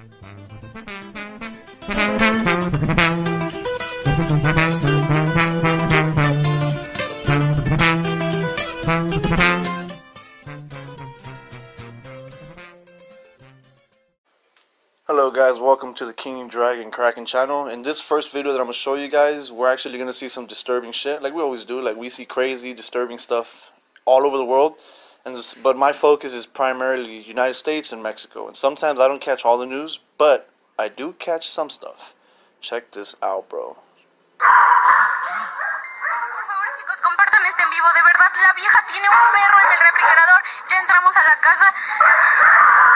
Hello guys, welcome to the King Dragon Kraken channel. In this first video that I'm going to show you guys, we're actually going to see some disturbing shit, like we always do. Like we see crazy, disturbing stuff all over the world. And this, But my focus is primarily United States and Mexico. And sometimes I don't catch all the news, but I do catch some stuff. Check this out, bro. Por favor, chicos, compartan este en vivo. De verdad, la vieja tiene un perro en el refrigerador. Ya entramos a la casa.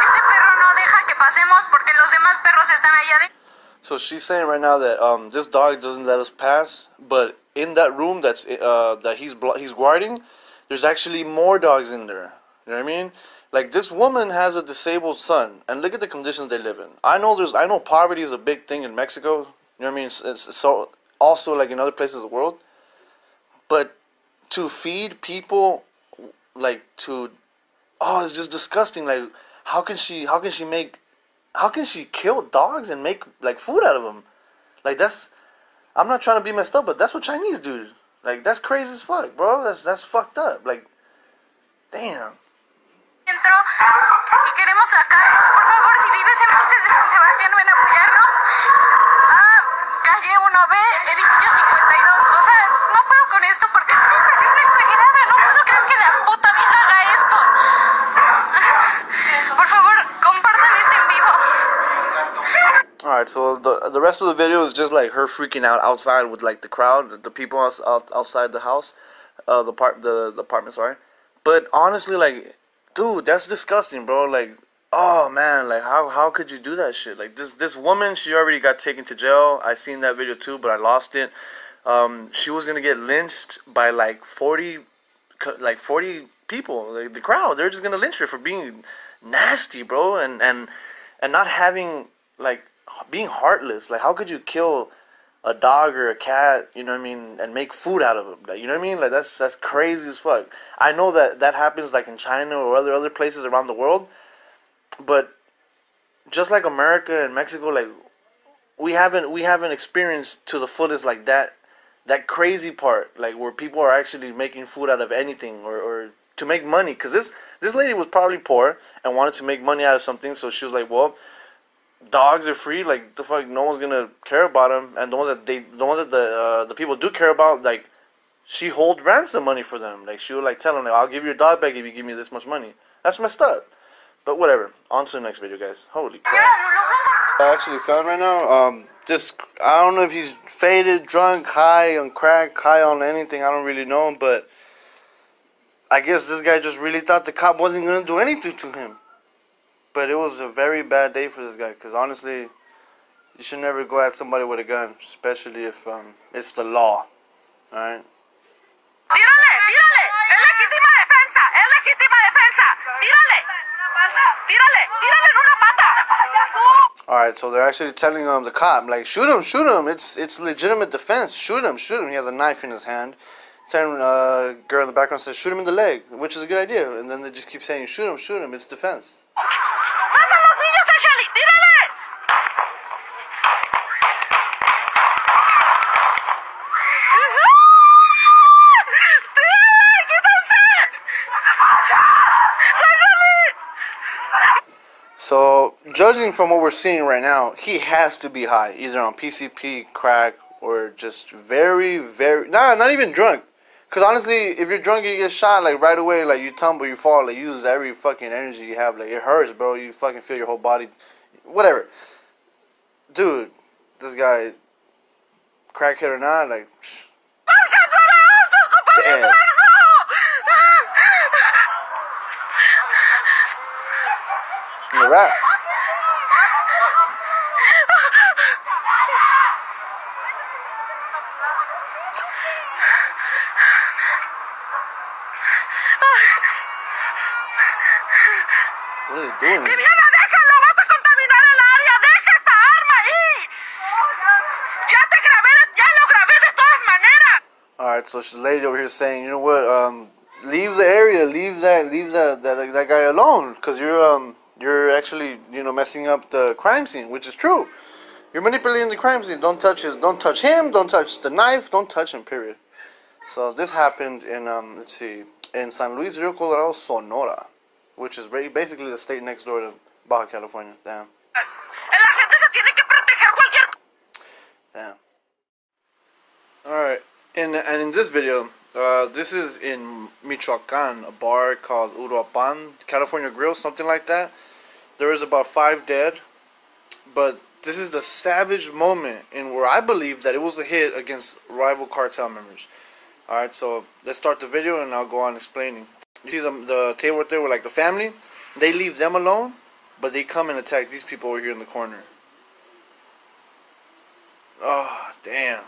Este perro no deja que pasemos porque los demás perros están allá adentro. So she's saying right now that um, this dog doesn't let us pass, but in that room that's uh, that he's he's guarding, there's actually more dogs in there. You know what I mean? Like this woman has a disabled son, and look at the conditions they live in. I know there's I know poverty is a big thing in Mexico. You know what I mean? It's, it's so also like in other places of the world, but to feed people like to oh it's just disgusting. Like how can she how can she make how can she kill dogs and make like food out of them? Like that's I'm not trying to be messed up, but that's what Chinese do. Like that's crazy as fuck, bro. That's that's fucked up. Like, damn. Dentro y queremos sacarlos. Por favor, si vives en Montes de San Sebastián, ven a apoyarnos. Ah, calle 1B, edificio 52. O sea, no puedo So the the rest of the video is just like her freaking out outside with like the crowd, the people out, outside the house, uh, the part the, the apartment, sorry. But honestly, like, dude, that's disgusting, bro. Like, oh man, like how how could you do that shit? Like this this woman, she already got taken to jail. I seen that video too, but I lost it. Um, she was gonna get lynched by like forty, like forty people, like the crowd. They're just gonna lynch her for being nasty, bro, and and and not having like being heartless. Like, how could you kill a dog or a cat? You know what I mean, and make food out of them. You know what I mean? Like that's that's crazy as fuck. I know that that happens like in China or other other places around the world, but just like America and Mexico, like we haven't we haven't experienced to the fullest like that that crazy part like where people are actually making food out of anything or, or to make money because this this lady was probably poor and wanted to make money out of something so she was like well dogs are free like the fuck no one's gonna care about them and the ones that they the ones that the uh, the people do care about like she hold ransom money for them like she would like tell them like, i'll give you a dog back if you give me this much money that's messed up but whatever on to the next video guys holy crap I actually found right now. Um, this I don't know if he's faded, drunk, high on crack, high on anything. I don't really know, but I guess this guy just really thought the cop wasn't gonna do anything to him. But it was a very bad day for this guy, because honestly, you should never go at somebody with a gun, especially if um, it's the law. All right. Tírale, tírale. Es legítima defensa. Es legítima defensa. Tírale. Tírale, tírale en una pata. All right, so they're actually telling um the cop like shoot him, shoot him. It's it's legitimate defense. Shoot him, shoot him. He has a knife in his hand. Telling uh girl in the background says shoot him in the leg, which is a good idea. And then they just keep saying shoot him, shoot him. It's defense. Judging from what we're seeing right now, he has to be high, either on PCP, crack, or just very, very nah, not even drunk. Cause honestly, if you're drunk, you get shot like right away. Like you tumble, you fall, like you lose every fucking energy you have. Like it hurts, bro. You fucking feel your whole body, whatever. Dude, this guy, crackhead or not, like. Damn. The rap. They ¡Viviana, déjalo! ¡Vas a contaminar el área! ¡Deja esa arma ahí! ¡Ya te grabé! ¡Ya lo grabé de todas maneras! Alright, so the lady over here saying, you know what, um, leave the area, leave that, leave that, that, that guy alone, cause you're, um, you're actually you know messing up the crime scene, which is true. You're manipulating the crime scene. Don't touch his. Don't touch him. Don't touch the knife. Don't touch him. Period. So this happened in um, let's see, in San Luis Rio Colorado, Sonora, which is basically the state next door to Baja California. Damn. La gente se tiene que proteger cualquier Damn. All right, and and in this video, uh, this is in Michoacan, a bar called Uruapan California Grill, something like that. There is about five dead, but this is the savage moment in where I believe that it was a hit against rival cartel members. All right, so let's start the video and I'll go on explaining. You see the, the table right there with like the family? They leave them alone, but they come and attack these people over here in the corner. Oh, damn.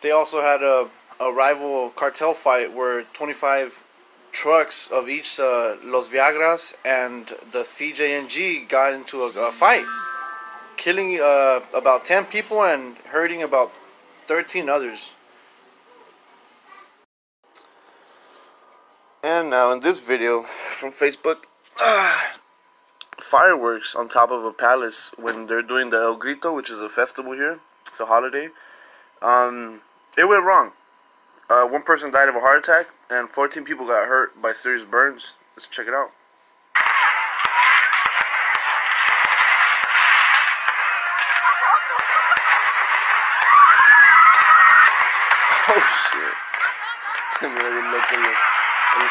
They also had a, a rival cartel fight where 25 trucks of each uh, Los Viagras and the CJNG got into a, a fight, killing uh, about 10 people and hurting about 13 others. And now in this video from Facebook, fireworks on top of a palace when they're doing the El Grito, which is a festival here. It's a holiday. Um, it went wrong. Uh, one person died of a heart attack, and 14 people got hurt by serious burns. Let's check it out.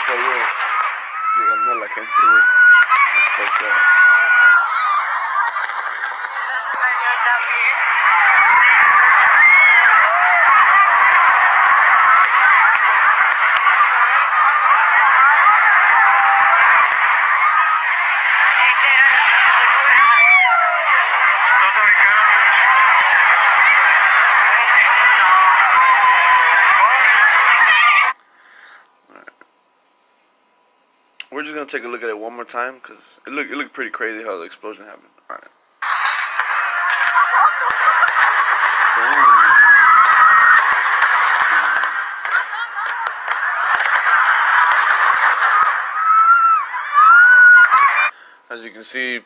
El fuego llegando a la gente, güey. It's fucked up. We're just gonna take a look at it one more time because it looked it looked pretty crazy how the explosion happened. All right. As you can see,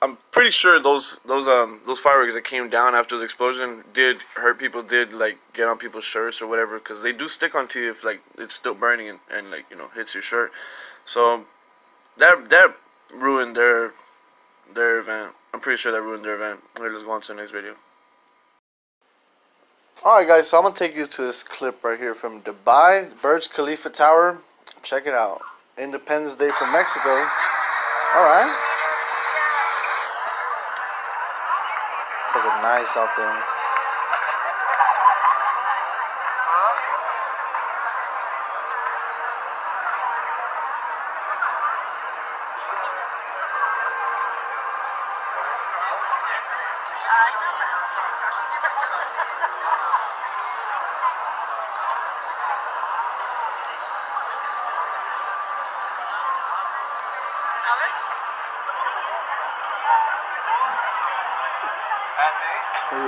I'm pretty sure those those um those fireworks that came down after the explosion did hurt people, did like get on people's shirts or whatever, because they do stick onto you if like it's still burning and, and like you know hits your shirt. So that that ruined their their event. I'm pretty sure that ruined their event. Okay, let's go on to the next video. Alright guys, so I'm gonna take you to this clip right here from Dubai, Burj Khalifa Tower. Check it out. Independence Day from Mexico. Alright. Fucking nice out there.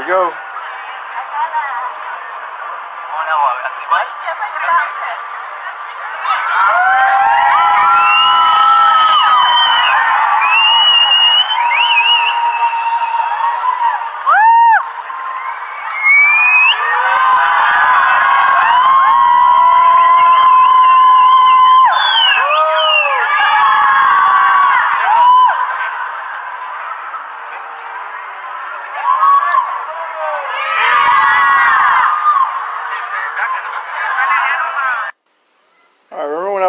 Go.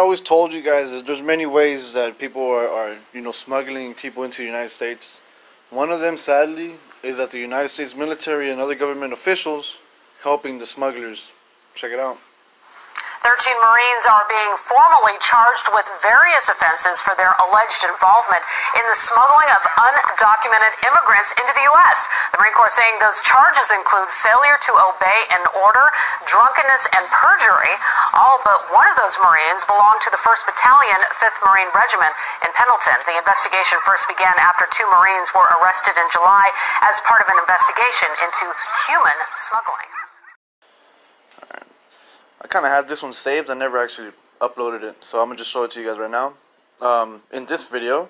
Always told you guys that there's many ways that people are, are, you know, smuggling people into the United States. One of them, sadly, is that the United States military and other government officials helping the smugglers. Check it out. 13 Marines are being formally charged with various offenses for their alleged involvement in the smuggling of undocumented immigrants into the U.S. The Marine Corps saying those charges include failure to obey an order, drunkenness, and perjury. All but one of those Marines belonged to the 1st Battalion, 5th Marine Regiment in Pendleton. The investigation first began after two Marines were arrested in July as part of an investigation into human smuggling. I kind of had this one saved. I never actually uploaded it, so I'm gonna just show it to you guys right now. Um, in this video,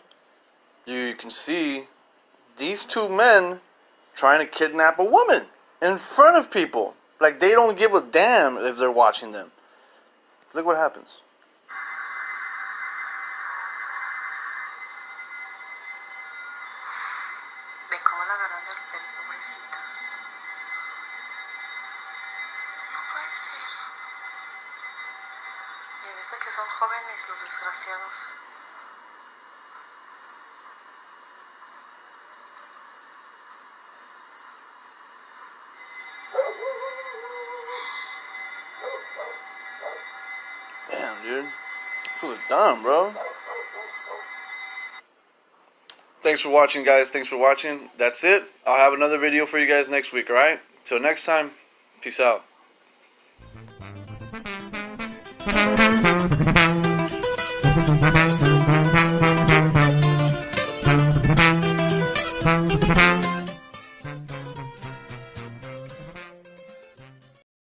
you can see these two men trying to kidnap a woman in front of people. Like they don't give a damn if they're watching them. Look what happens. Ve cómo la agarran del pelo, pobrecita. No puede ser. Y desde que son jóvenes los desgraciados. Dumb, bro. Thanks for watching, guys. Thanks for watching. That's it. I'll have another video for you guys next week, alright? Till next time, peace out.